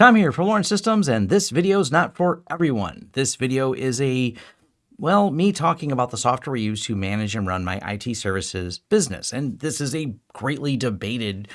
Tom here for Lawrence Systems, and this video is not for everyone. This video is a, well, me talking about the software we use to manage and run my IT services business. And this is a greatly debated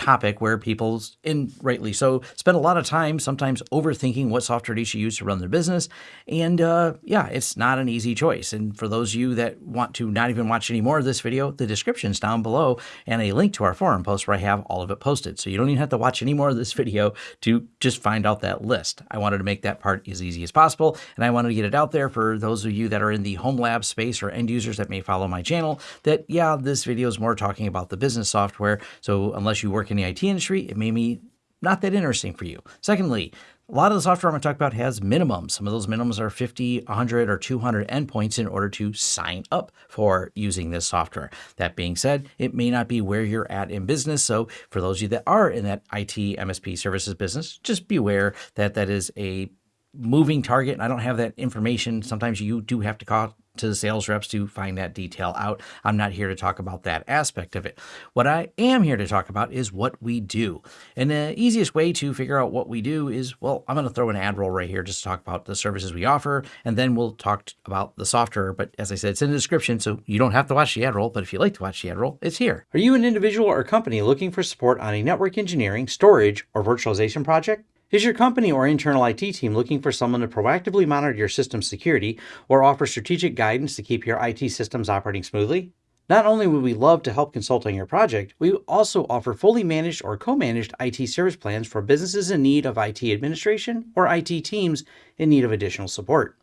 topic where people, and rightly so, spend a lot of time sometimes overthinking what software they should use to run their business. And uh, yeah, it's not an easy choice. And for those of you that want to not even watch any more of this video, the description is down below and a link to our forum post where I have all of it posted. So you don't even have to watch any more of this video to just find out that list. I wanted to make that part as easy as possible. And I wanted to get it out there for those of you that are in the home lab space or end users that may follow my channel that, yeah, this video is more talking about the business software. So unless you work in the IT industry, it may be not that interesting for you. Secondly, a lot of the software I'm going to talk about has minimums. Some of those minimums are 50, 100, or 200 endpoints in order to sign up for using this software. That being said, it may not be where you're at in business. So for those of you that are in that IT MSP services business, just be aware that that is a moving target. I don't have that information. Sometimes you do have to call to the sales reps to find that detail out. I'm not here to talk about that aspect of it. What I am here to talk about is what we do. And the easiest way to figure out what we do is, well, I'm going to throw an ad roll right here just to talk about the services we offer, and then we'll talk about the software. But as I said, it's in the description, so you don't have to watch the ad roll, but if you like to watch the ad roll, it's here. Are you an individual or company looking for support on a network engineering, storage, or virtualization project? Is your company or internal IT team looking for someone to proactively monitor your system security or offer strategic guidance to keep your IT systems operating smoothly? Not only would we love to help consult on your project, we also offer fully managed or co-managed IT service plans for businesses in need of IT administration or IT teams in need of additional support.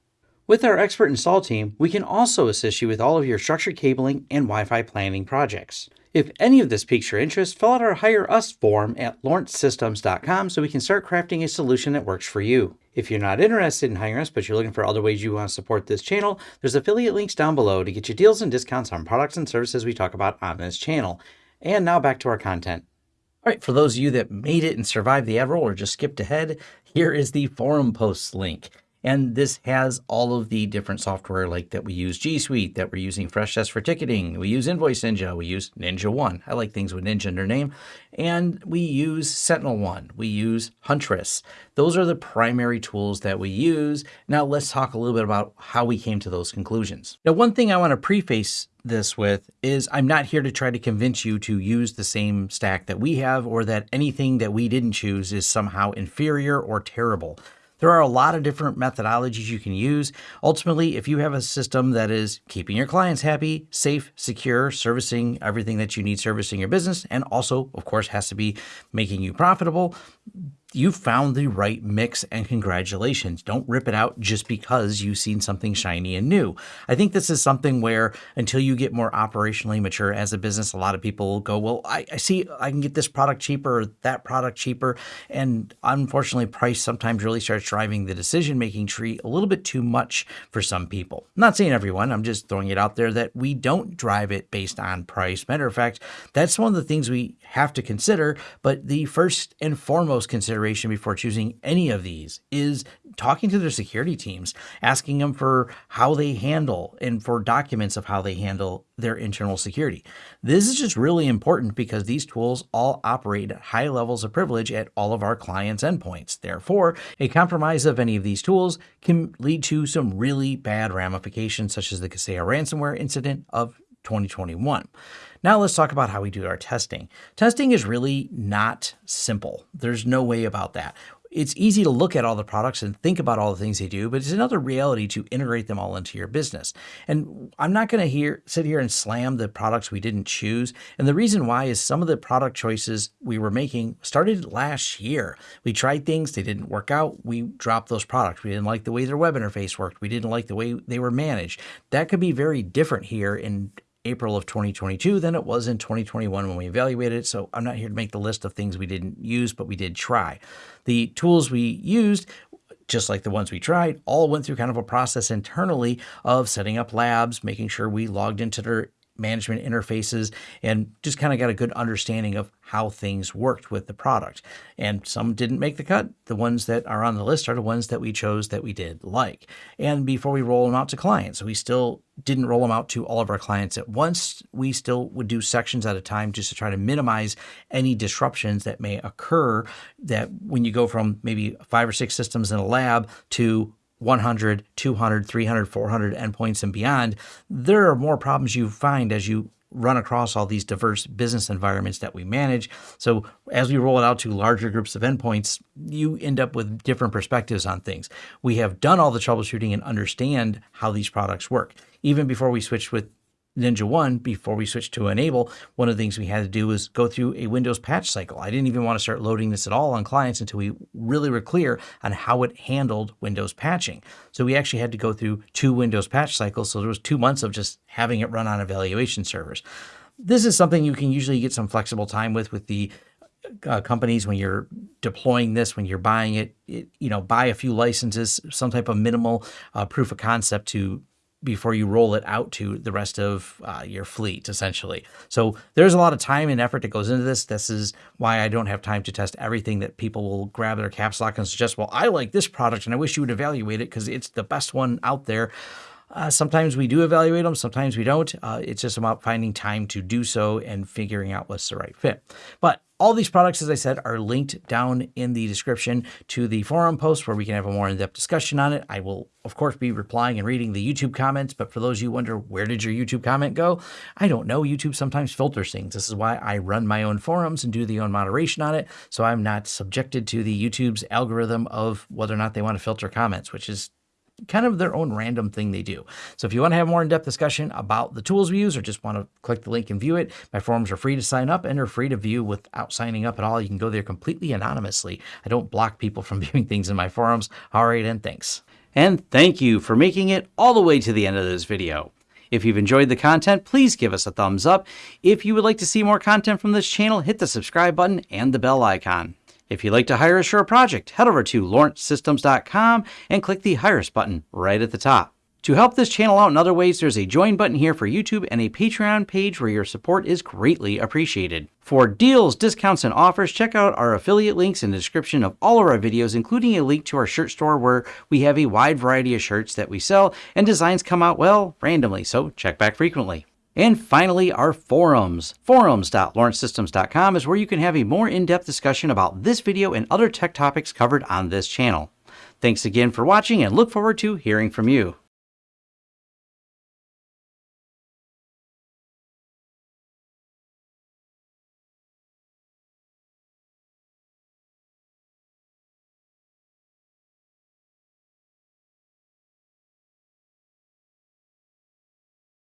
With our expert install team, we can also assist you with all of your structured cabling and Wi-Fi planning projects. If any of this piques your interest, fill out our Hire Us form at lawrencesystems.com so we can start crafting a solution that works for you. If you're not interested in hiring us, but you're looking for other ways you want to support this channel, there's affiliate links down below to get you deals and discounts on products and services we talk about on this channel. And now back to our content. All right, for those of you that made it and survived the ad roll or just skipped ahead, here is the forum posts link. And this has all of the different software like that we use G Suite, that we're using Freshdesk for ticketing. We use Invoice Ninja. We use Ninja One. I like things with Ninja in their name. And we use Sentinel One. We use Huntress. Those are the primary tools that we use. Now let's talk a little bit about how we came to those conclusions. Now, one thing I want to preface this with is I'm not here to try to convince you to use the same stack that we have or that anything that we didn't choose is somehow inferior or terrible. There are a lot of different methodologies you can use. Ultimately, if you have a system that is keeping your clients happy, safe, secure, servicing everything that you need servicing your business, and also, of course, has to be making you profitable, you found the right mix and congratulations. Don't rip it out just because you've seen something shiny and new. I think this is something where until you get more operationally mature as a business, a lot of people will go, well, I, I see I can get this product cheaper or that product cheaper. And unfortunately, price sometimes really starts driving the decision-making tree a little bit too much for some people. I'm not saying everyone, I'm just throwing it out there that we don't drive it based on price. Matter of fact, that's one of the things we have to consider. But the first and foremost consideration before choosing any of these is talking to their security teams, asking them for how they handle and for documents of how they handle their internal security. This is just really important because these tools all operate at high levels of privilege at all of our clients' endpoints. Therefore, a compromise of any of these tools can lead to some really bad ramifications, such as the Kaseya ransomware incident of 2021. Now let's talk about how we do our testing. Testing is really not simple. There's no way about that. It's easy to look at all the products and think about all the things they do, but it's another reality to integrate them all into your business. And I'm not going to sit here and slam the products we didn't choose. And the reason why is some of the product choices we were making started last year. We tried things, they didn't work out. We dropped those products. We didn't like the way their web interface worked. We didn't like the way they were managed. That could be very different here in April of 2022 than it was in 2021 when we evaluated it. So I'm not here to make the list of things we didn't use, but we did try. The tools we used just like the ones we tried, all went through kind of a process internally of setting up labs, making sure we logged into their management interfaces and just kind of got a good understanding of how things worked with the product. And some didn't make the cut. The ones that are on the list are the ones that we chose that we did like. And before we roll them out to clients, we still didn't roll them out to all of our clients at once. We still would do sections at a time just to try to minimize any disruptions that may occur that when you go from maybe five or six systems in a lab to 100, 200, 300, 400 endpoints and beyond, there are more problems you find as you run across all these diverse business environments that we manage. So as we roll it out to larger groups of endpoints, you end up with different perspectives on things. We have done all the troubleshooting and understand how these products work. Even before we switched with Ninja One, before we switched to N-able, one of the things we had to do was go through a Windows patch cycle. I didn't even want to start loading this at all on clients until we really were clear on how it handled Windows patching. So we actually had to go through two Windows patch cycles. So there was two months of just having it run on evaluation servers. This is something you can usually get some flexible time with with the uh, companies when you're deploying this, when you're buying it, it, you know, buy a few licenses, some type of minimal uh, proof of concept to before you roll it out to the rest of uh, your fleet, essentially. So there's a lot of time and effort that goes into this. This is why I don't have time to test everything that people will grab their caps lock and suggest, well, I like this product and I wish you would evaluate it because it's the best one out there. Uh, sometimes we do evaluate them, sometimes we don't. Uh, it's just about finding time to do so and figuring out what's the right fit. But all these products, as I said, are linked down in the description to the forum post where we can have a more in-depth discussion on it. I will, of course, be replying and reading the YouTube comments, but for those you wonder, where did your YouTube comment go? I don't know. YouTube sometimes filters things. This is why I run my own forums and do the own moderation on it, so I'm not subjected to the YouTube's algorithm of whether or not they want to filter comments, which is kind of their own random thing they do. So if you want to have more in-depth discussion about the tools we use or just want to click the link and view it, my forums are free to sign up and are free to view without signing up at all. You can go there completely anonymously. I don't block people from viewing things in my forums. All right, and thanks. And thank you for making it all the way to the end of this video. If you've enjoyed the content, please give us a thumbs up. If you would like to see more content from this channel, hit the subscribe button and the bell icon. If you'd like to hire a project, head over to lawrencesystems.com and click the Hire Us button right at the top. To help this channel out in other ways, there's a join button here for YouTube and a Patreon page where your support is greatly appreciated. For deals, discounts, and offers, check out our affiliate links in the description of all of our videos, including a link to our shirt store where we have a wide variety of shirts that we sell and designs come out, well, randomly, so check back frequently. And finally, our forums. Forums.lawrencesystems.com is where you can have a more in-depth discussion about this video and other tech topics covered on this channel. Thanks again for watching and look forward to hearing from you.